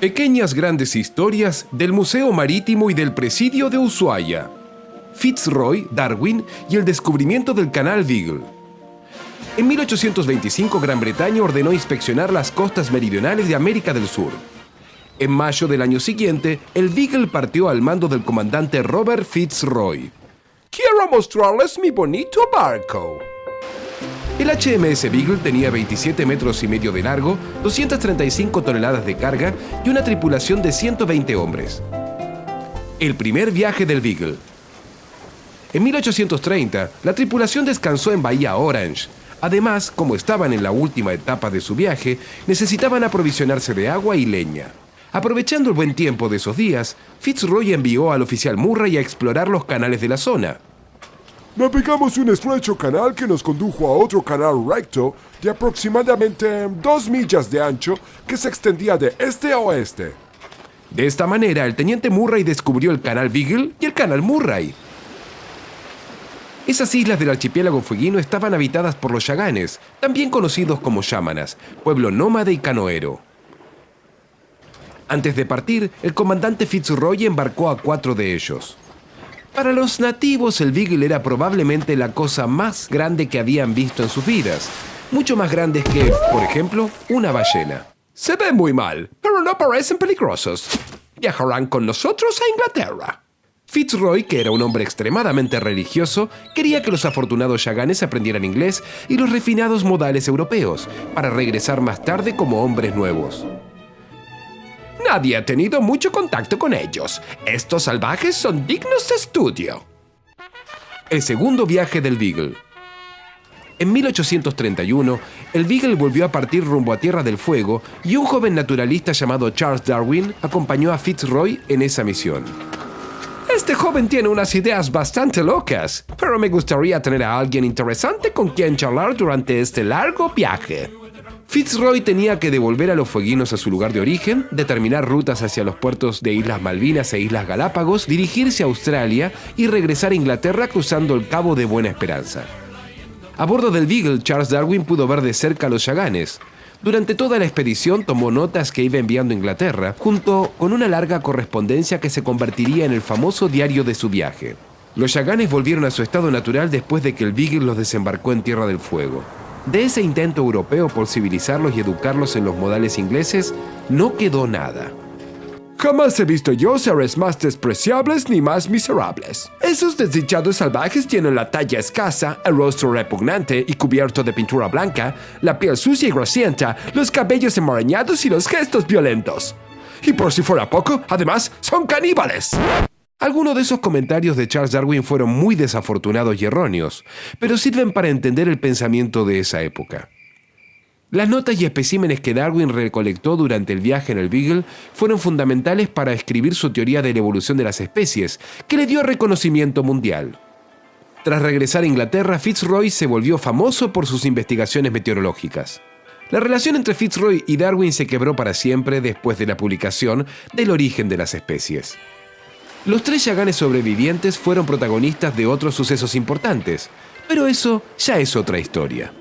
Pequeñas grandes historias del Museo Marítimo y del Presidio de Ushuaia. Fitzroy, Darwin y el descubrimiento del Canal Beagle. En 1825 Gran Bretaña ordenó inspeccionar las costas meridionales de América del Sur. En mayo del año siguiente, el Beagle partió al mando del comandante Robert Fitzroy. Quiero mostrarles mi bonito barco. El HMS Beagle tenía 27 metros y medio de largo, 235 toneladas de carga y una tripulación de 120 hombres. El primer viaje del Beagle. En 1830, la tripulación descansó en Bahía Orange. Además, como estaban en la última etapa de su viaje, necesitaban aprovisionarse de agua y leña. Aprovechando el buen tiempo de esos días, Fitzroy envió al oficial Murray a explorar los canales de la zona. Navegamos un estrecho canal que nos condujo a otro canal recto de aproximadamente dos millas de ancho que se extendía de este a oeste. De esta manera, el teniente Murray descubrió el canal Beagle y el canal Murray. Esas islas del archipiélago fueguino estaban habitadas por los yaganes, también conocidos como yámanas, pueblo nómade y canoero. Antes de partir, el comandante Fitzroy embarcó a cuatro de ellos. Para los nativos el Beagle era probablemente la cosa más grande que habían visto en sus vidas. Mucho más grandes que, por ejemplo, una ballena. Se ven muy mal, pero no parecen peligrosos. Viajarán con nosotros a Inglaterra. Fitzroy, que era un hombre extremadamente religioso, quería que los afortunados yaganes aprendieran inglés y los refinados modales europeos, para regresar más tarde como hombres nuevos. Nadie ha tenido mucho contacto con ellos. Estos salvajes son dignos de estudio. El segundo viaje del Beagle. En 1831, el Beagle volvió a partir rumbo a Tierra del Fuego y un joven naturalista llamado Charles Darwin acompañó a Fitzroy en esa misión. Este joven tiene unas ideas bastante locas, pero me gustaría tener a alguien interesante con quien charlar durante este largo viaje. Fitzroy tenía que devolver a los fueguinos a su lugar de origen, determinar rutas hacia los puertos de Islas Malvinas e Islas Galápagos, dirigirse a Australia y regresar a Inglaterra cruzando el Cabo de Buena Esperanza. A bordo del Beagle, Charles Darwin pudo ver de cerca a los Yaganes. Durante toda la expedición tomó notas que iba enviando a Inglaterra, junto con una larga correspondencia que se convertiría en el famoso diario de su viaje. Los Yaganes volvieron a su estado natural después de que el Beagle los desembarcó en Tierra del Fuego. De ese intento europeo por civilizarlos y educarlos en los modales ingleses, no quedó nada. Jamás he visto yo seres más despreciables ni más miserables. Esos desdichados salvajes tienen la talla escasa, el rostro repugnante y cubierto de pintura blanca, la piel sucia y grasienta, los cabellos enmarañados y los gestos violentos. Y por si fuera poco, además, son caníbales. Algunos de esos comentarios de Charles Darwin fueron muy desafortunados y erróneos, pero sirven para entender el pensamiento de esa época. Las notas y especímenes que Darwin recolectó durante el viaje en el Beagle fueron fundamentales para escribir su teoría de la evolución de las especies, que le dio reconocimiento mundial. Tras regresar a Inglaterra, Fitzroy se volvió famoso por sus investigaciones meteorológicas. La relación entre Fitzroy y Darwin se quebró para siempre después de la publicación del origen de las especies. Los tres Yaganes sobrevivientes fueron protagonistas de otros sucesos importantes, pero eso ya es otra historia.